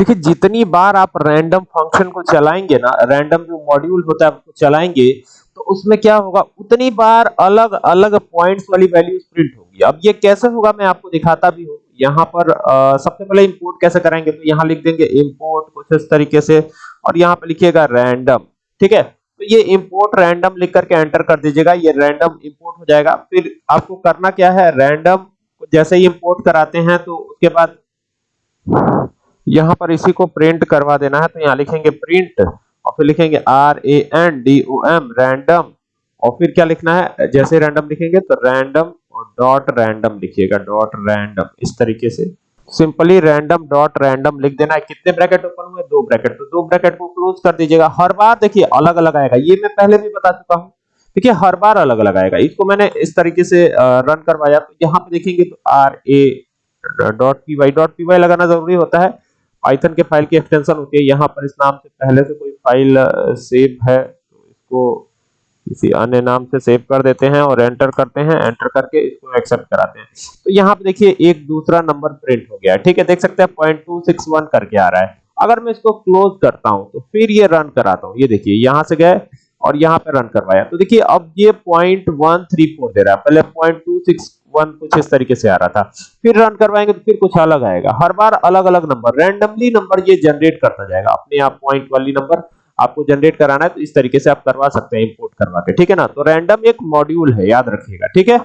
देखिए, जितनी बार आप रैंडम फ़ंक्शन को चलाएँगे ना रैंडम जो मॉड्यूल होता है आपको चलाएँगे तो उसमें क्या होगा? उतनी बार अलग अलग पॉइंट्स वाली वैल्यूज़ प्रिंट होगी। अब ये कैसे होगा, मैं आपको दिखाता भी हूँ। यहाँ पर सबसे पहले इंपोर्ट कैसे करेंगे तो यहाँ लिख देंगे इंपोर्ट कुछ इस तरीके से, और यहाँ पे लिखिएगा रैंडम ठीक है? तो ये इंपोर्ट रैंडम लिख करके एंटर कर दीजिएगा, ये रैंडम इंपोर्ट हो जाएगा। फिर आपको करना क्या है रैंडम जैसे ही इंपोर्ट कराते हैं तो उसके बाद यहाँ पर इसी को प्रिंट करवा देना है तो यहाँ लिखेंगे प्रिंट और फिर लिखेंगे R A N D O M random और फिर क्या लिखना है? जैसे रैंडम लिखेंगे तो रैंडम और डॉट रैंडम लिखिएगा डॉट रैंडम इस तरीके से। सिंपली रैंडम डॉट रैंडम लिख देना है। कितने ब्रैकेट ओपन हुए? दो ब्रैकेट तो दो ब्रैकेट को क्लोज कर दीजिएगा। हर बार देखिए, अलग अलग आएगा। ये मैं पहले भी बता चुका हूँ। देखिए, हर बार अलग अलग आएगा। इसको मैंने इस तरीके से रन करवाया। तो यहाँ पे देखेंगे तो R A dot P Y dot P Y लगाना ज़रूरी होता है। पाइथन के फ़ाइल की एक्सटेंशन होती है। यहाँ पर इस नाम से पहले से कोई फ़ाइल सेव है तो इसको किसी अन्य नाम से सेव कर देते हैं और एंटर करते हैं। एंटर करके इसको एक्सेप्ट कराते हैं। तो यहाँ पे देखिए, एक दूसरा नंबर प्रिंट हो गया। ठीक है, देख सकते हैं पॉइंट टू सिक्स वन करके आ रहा है। अगर मैं इसको क्लोज करता हूँ तो फिर ये रन कराता हूँ। ये देखिए, यहाँ से गए और यहाँ पे रन करवाया। तो देखिए, अब ये पॉइंट वन थ्री फोर दे रहा है। पहले पॉइंट टू सिक्स वन कुछ इस तरीके से आ रहा था। फिर रन करवाएँगे तो फिर कुछ अलग आएगा। हर बार अलग अलग नंबर रैंडमली नंबर ये जनरेट करता जाएगा। अपने आप पॉइंट वाली नंबर आपको जनरेट कराना है तो इस तरीके से आप करवा सकते हैं इंपोर्ट करवा के। ठीक है ना? तो रैंडम एक मॉड्यूल है, याद रखिएगा। ठीक है?